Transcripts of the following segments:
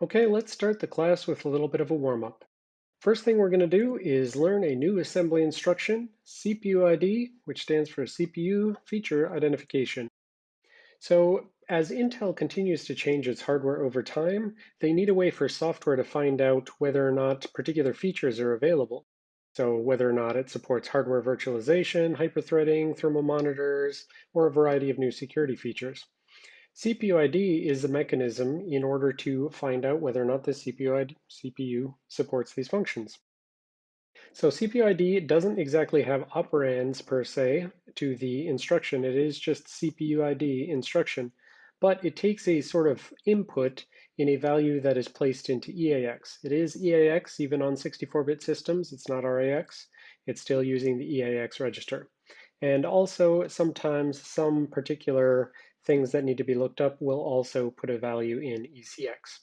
Okay, let's start the class with a little bit of a warm-up. First thing we're going to do is learn a new assembly instruction, CPUID, which stands for CPU Feature Identification. So as Intel continues to change its hardware over time, they need a way for software to find out whether or not particular features are available. So whether or not it supports hardware virtualization, hyperthreading, thermal monitors, or a variety of new security features. CPUID is a mechanism in order to find out whether or not the CPU, ID, CPU supports these functions. So CPUID doesn't exactly have operands per se to the instruction. It is just CPUID instruction, but it takes a sort of input in a value that is placed into EAX. It is EAX even on 64-bit systems. It's not RAX. It's still using the EAX register. And also sometimes some particular things that need to be looked up will also put a value in ECX.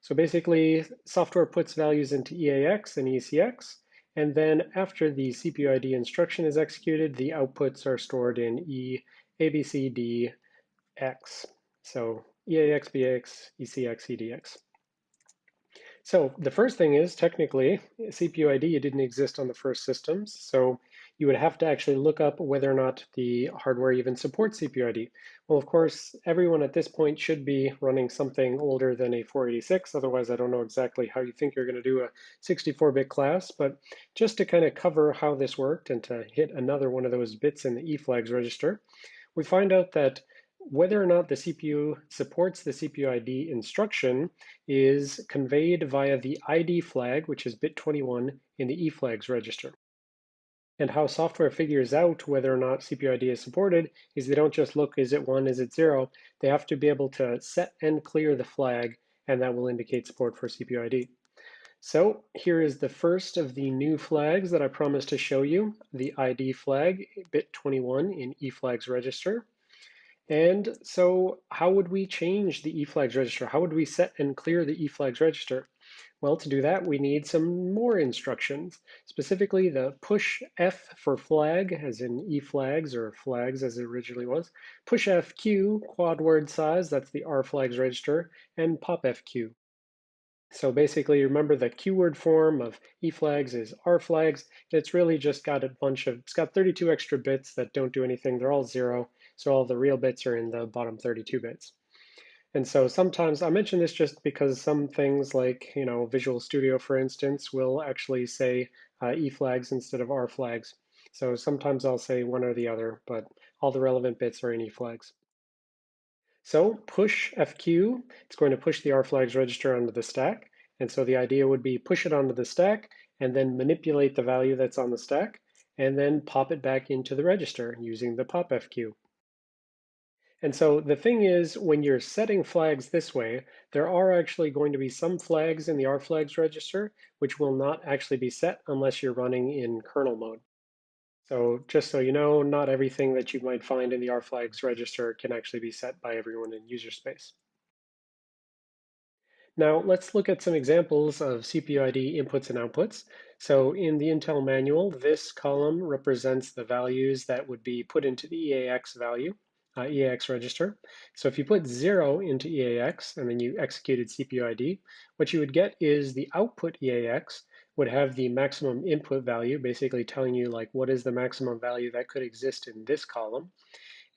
So basically, software puts values into EAX and ECX, and then after the CPUID instruction is executed, the outputs are stored in E, ABCDX. So EAX, BX, ECX, EDX. So the first thing is technically CPUID didn't exist on the first systems. So you would have to actually look up whether or not the hardware even supports CPUID. Well, of course, everyone at this point should be running something older than a 486. Otherwise, I don't know exactly how you think you're going to do a 64-bit class. But just to kind of cover how this worked and to hit another one of those bits in the eFlags register, we find out that whether or not the CPU supports the CPUID instruction is conveyed via the ID flag, which is bit 21 in the eFlags register. And how software figures out whether or not CPUID is supported is they don't just look, is it one, is it zero? They have to be able to set and clear the flag, and that will indicate support for CPUID. So here is the first of the new flags that I promised to show you, the ID flag, bit 21 in eFlags register. And so how would we change the eFlags register? How would we set and clear the eFlags register? Well, to do that, we need some more instructions, specifically the push F for flag, as in E flags or flags as it originally was, push FQ, quad word size, that's the R flags register, and pop FQ. So basically, remember the quad word form of E flags is R flags. It's really just got a bunch of, it's got 32 extra bits that don't do anything. They're all zero. So all the real bits are in the bottom 32 bits. And so sometimes I mention this just because some things like, you know, Visual Studio, for instance, will actually say uh, E flags instead of R flags. So sometimes I'll say one or the other, but all the relevant bits are in E flags. So push FQ, it's going to push the R flags register onto the stack. And so the idea would be push it onto the stack and then manipulate the value that's on the stack and then pop it back into the register using the pop FQ. And so the thing is, when you're setting flags this way, there are actually going to be some flags in the rflags register which will not actually be set unless you're running in kernel mode. So just so you know, not everything that you might find in the rflags register can actually be set by everyone in user space. Now let's look at some examples of CPUID inputs and outputs. So in the Intel manual, this column represents the values that would be put into the EAX value uh, EAX register. So if you put zero into EAX and then you executed CPUID, what you would get is the output EAX would have the maximum input value, basically telling you like what is the maximum value that could exist in this column.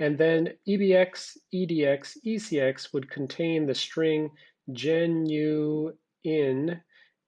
And then EBX, EDX, ECX would contain the string genuine,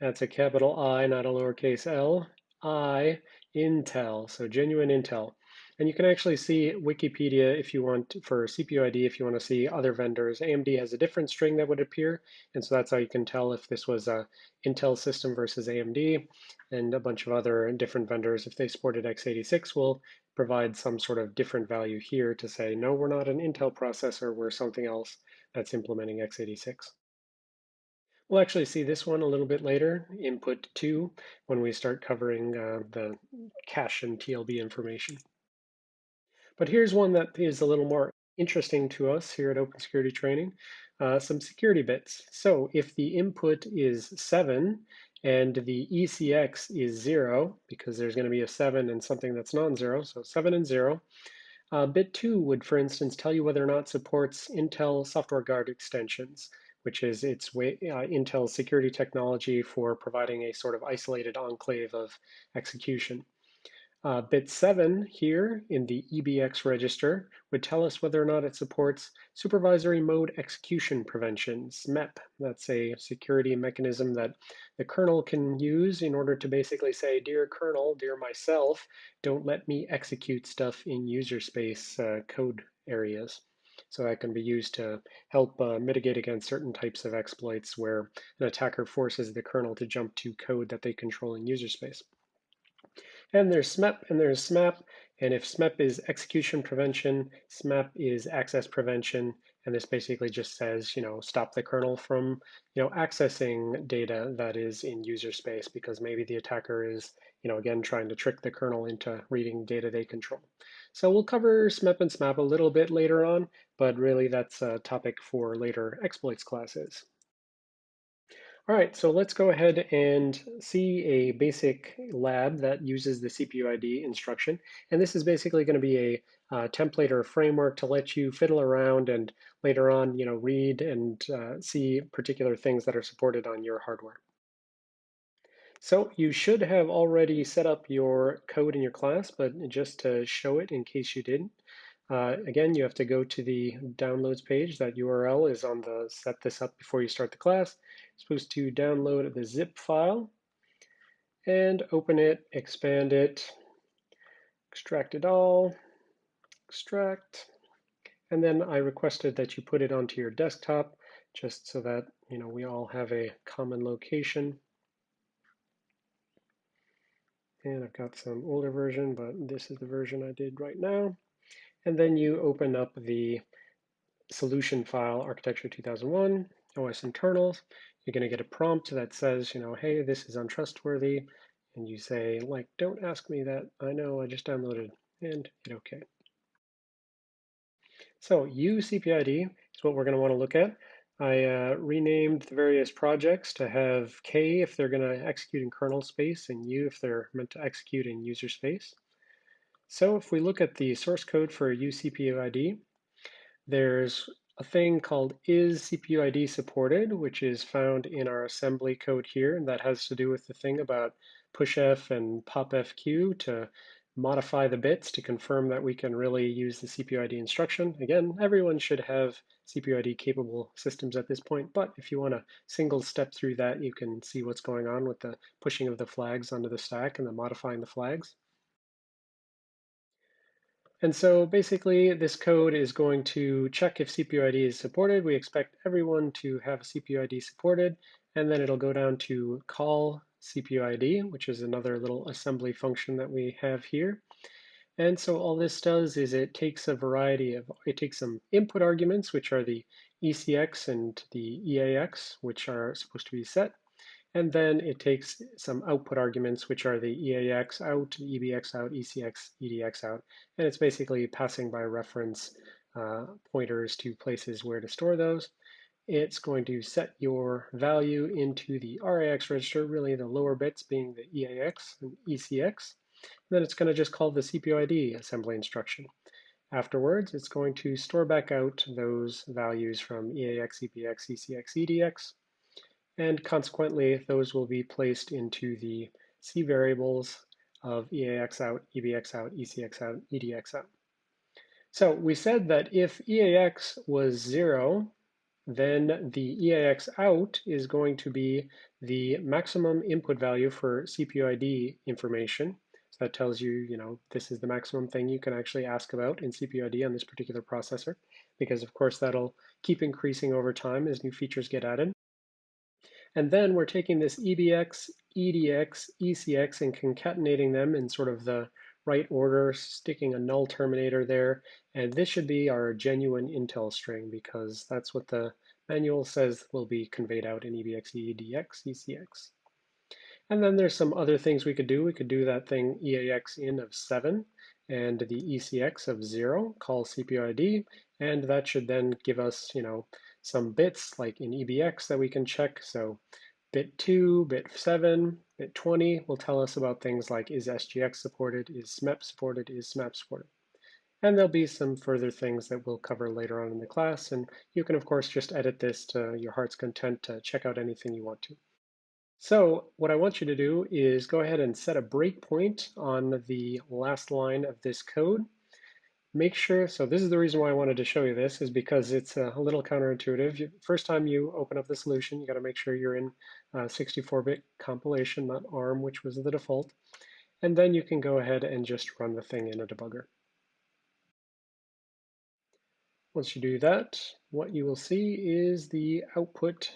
that's a capital I, not a lowercase l, I, Intel, so genuine Intel. And you can actually see Wikipedia if you want for CPUID, if you want to see other vendors. AMD has a different string that would appear, and so that's how you can tell if this was a Intel system versus AMD, and a bunch of other different vendors, if they supported x86, will provide some sort of different value here to say, no, we're not an Intel processor, we're something else that's implementing x86. We'll actually see this one a little bit later, input 2, when we start covering uh, the cache and TLB information. But here's one that is a little more interesting to us here at Open Security Training, uh, some security bits. So if the input is 7 and the ECX is 0, because there's going to be a 7 and something that's non-zero, so 7 and 0, uh, bit 2 would, for instance, tell you whether or not supports Intel Software Guard extensions, which is its way, uh, Intel's security technology for providing a sort of isolated enclave of execution. Uh, bit 7 here in the EBX register would tell us whether or not it supports supervisory mode execution prevention, SMEP. That's a security mechanism that the kernel can use in order to basically say, dear kernel, dear myself, don't let me execute stuff in user space uh, code areas. So that can be used to help uh, mitigate against certain types of exploits where an attacker forces the kernel to jump to code that they control in user space. And there's SMEP and there's SMAP. And if SMEP is execution prevention, SMAP is access prevention. And this basically just says, you know, stop the kernel from, you know, accessing data that is in user space because maybe the attacker is, you know, again, trying to trick the kernel into reading data they control. So we'll cover SMEP and SMAP a little bit later on, but really that's a topic for later exploits classes. All right, so let's go ahead and see a basic lab that uses the CPU ID instruction. And this is basically going to be a uh, template or framework to let you fiddle around and later on, you know, read and uh, see particular things that are supported on your hardware. So you should have already set up your code in your class, but just to show it in case you didn't, uh, again, you have to go to the downloads page. That URL is on the set this up before you start the class. You're supposed to download the zip file and open it, expand it, extract it all, extract, and then I requested that you put it onto your desktop just so that you know we all have a common location. And I've got some older version, but this is the version I did right now. And then you open up the solution file, architecture 2001, OS internals. You're going to get a prompt that says, you know, hey, this is untrustworthy. And you say, like, don't ask me that. I know, I just downloaded and hit OK. So uCPUID is what we're going to want to look at. I uh, renamed the various projects to have K if they're going to execute in kernel space and U if they're meant to execute in user space. So if we look at the source code for uCPUID, there's a thing called is CPUID supported, which is found in our assembly code here, and that has to do with the thing about pushf and popfq to modify the bits to confirm that we can really use the CPUID instruction. Again, everyone should have CPUID capable systems at this point, but if you want to single step through that, you can see what's going on with the pushing of the flags onto the stack and the modifying the flags. And so basically this code is going to check if CPUID is supported. We expect everyone to have CPUID supported, and then it'll go down to call CPUID, which is another little assembly function that we have here. And so all this does is it takes a variety of, it takes some input arguments, which are the ECX and the EAX, which are supposed to be set. And then it takes some output arguments, which are the EAX out, EBX out, ECX, EDX out. And it's basically passing by reference uh, pointers to places where to store those. It's going to set your value into the RAX register, really the lower bits being the EAX and ECX. And then it's going to just call the CPUID assembly instruction. Afterwards, it's going to store back out those values from EAX, EBX, ECX, EDX, and consequently, those will be placed into the C variables of EAX out, EBX out, ECX out, EDX out. So we said that if EAX was zero, then the EAX out is going to be the maximum input value for CPUID information. So that tells you, you know, this is the maximum thing you can actually ask about in CPUID on this particular processor, because of course that'll keep increasing over time as new features get added. And then we're taking this EBX, EDX, ECX and concatenating them in sort of the right order, sticking a null terminator there. And this should be our genuine Intel string because that's what the manual says will be conveyed out in EBX, EDX, ECX. And then there's some other things we could do. We could do that thing EAX in of 7 and the ECX of 0, call CPUID, and that should then give us, you know, some bits like in EBX that we can check. So bit 2, bit 7, bit 20 will tell us about things like is SGX supported, is SMEP supported, is SMAP supported. And there'll be some further things that we'll cover later on in the class. And you can, of course, just edit this to your heart's content to check out anything you want to. So what I want you to do is go ahead and set a breakpoint on the last line of this code. Make sure, so this is the reason why I wanted to show you this, is because it's a little counterintuitive. First time you open up the solution, you got to make sure you're in 64-bit compilation, not ARM, which was the default. And then you can go ahead and just run the thing in a debugger. Once you do that, what you will see is the output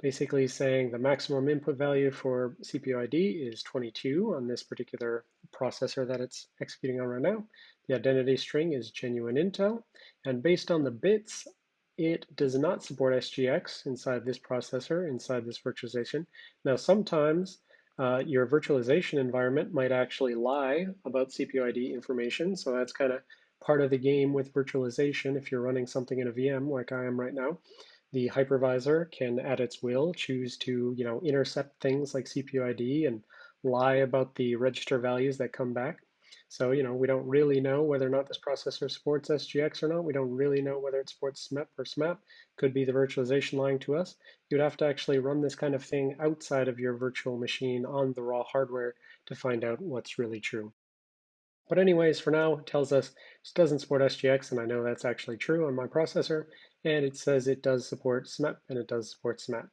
basically saying the maximum input value for CPU ID is 22 on this particular processor that it's executing on right now. The identity string is genuine Intel, and based on the bits, it does not support SGX inside this processor, inside this virtualization. Now, sometimes uh, your virtualization environment might actually lie about CPU ID information, so that's kind of part of the game with virtualization if you're running something in a VM like I am right now. The hypervisor can, at its will, choose to you know, intercept things like CPU ID and lie about the register values that come back. So, you know, we don't really know whether or not this processor supports SGX or not. We don't really know whether it supports SMEP or SMAP. Could be the virtualization lying to us. You'd have to actually run this kind of thing outside of your virtual machine on the raw hardware to find out what's really true. But anyways, for now, it tells us it doesn't support SGX, and I know that's actually true on my processor, and it says it does support SMEP, and it does support SMAP.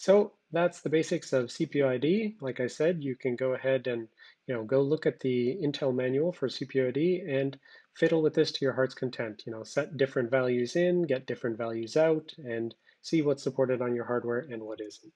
So that's the basics of CPUID. Like I said, you can go ahead and you know go look at the Intel manual for CPUID and fiddle with this to your heart's content. You know, set different values in, get different values out, and see what's supported on your hardware and what isn't.